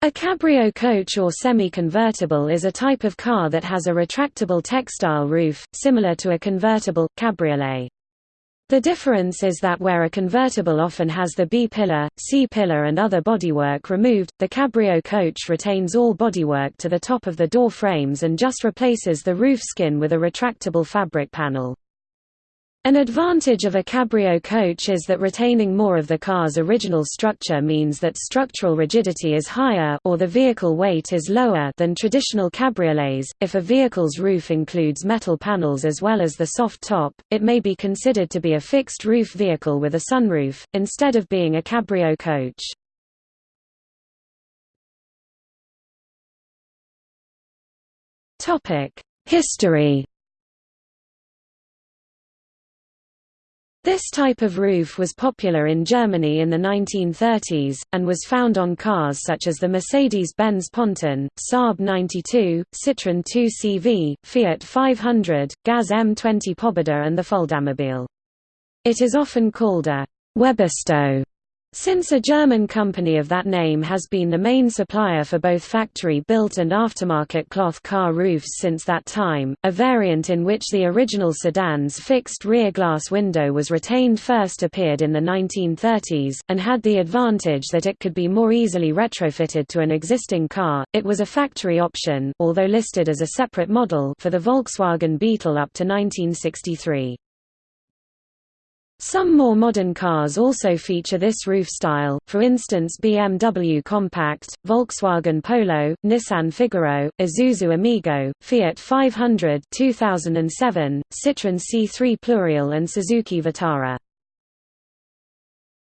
A cabrio coach or semi-convertible is a type of car that has a retractable textile roof, similar to a convertible, cabriolet. The difference is that where a convertible often has the B-pillar, C-pillar and other bodywork removed, the cabrio coach retains all bodywork to the top of the door frames and just replaces the roof skin with a retractable fabric panel. An advantage of a cabrio coach is that retaining more of the car's original structure means that structural rigidity is higher or the vehicle weight is lower than traditional cabriolets. If a vehicle's roof includes metal panels as well as the soft top, it may be considered to be a fixed roof vehicle with a sunroof, instead of being a cabrio coach. Topic: History This type of roof was popular in Germany in the 1930s, and was found on cars such as the Mercedes-Benz Ponton, Saab 92, Citroën 2CV, Fiat 500, Gaz M20 Pobeda and the Fuldamobil. It is often called a Webasto since a German company of that name has been the main supplier for both factory-built and aftermarket cloth car roofs since that time, a variant in which the original sedan's fixed rear glass window was retained first appeared in the 1930s, and had the advantage that it could be more easily retrofitted to an existing car. It was a factory option although listed as a separate model for the Volkswagen Beetle up to 1963. Some more modern cars also feature this roof style, for instance BMW Compact, Volkswagen Polo, Nissan Figaro, Isuzu Amigo, Fiat 500 2007, Citroën C3 Pluriel and Suzuki Vitara.